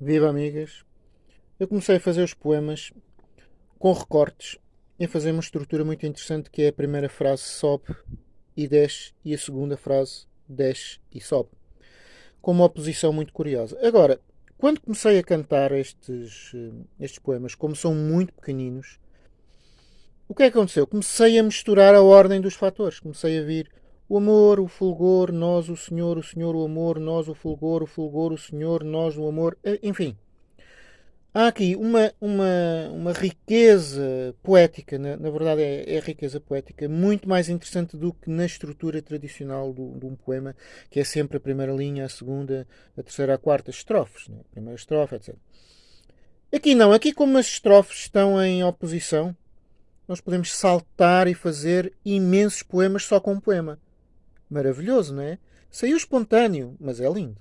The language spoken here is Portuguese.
Viva amigas! Eu comecei a fazer os poemas com recortes e a fazer uma estrutura muito interessante que é a primeira frase sobe e desce e a segunda frase desce e sobe. Com uma oposição muito curiosa. Agora, quando comecei a cantar estes, eh, estes poemas, como são muito pequeninos, o que é que aconteceu? Comecei a misturar a ordem dos fatores. Comecei a vir o amor, o fulgor, nós, o Senhor, o Senhor, o amor, nós, o fulgor, o fulgor, o Senhor, nós, o amor, eh, enfim. Há aqui uma, uma, uma riqueza poética, na, na verdade é, é riqueza poética, muito mais interessante do que na estrutura tradicional do, de um poema, que é sempre a primeira linha, a segunda, a terceira, a quarta, estrofes, né? primeira estrofe, etc. Aqui não, aqui como as estrofes estão em oposição, nós podemos saltar e fazer imensos poemas só com um poema. Maravilhoso, não é? Saiu espontâneo, mas é lindo.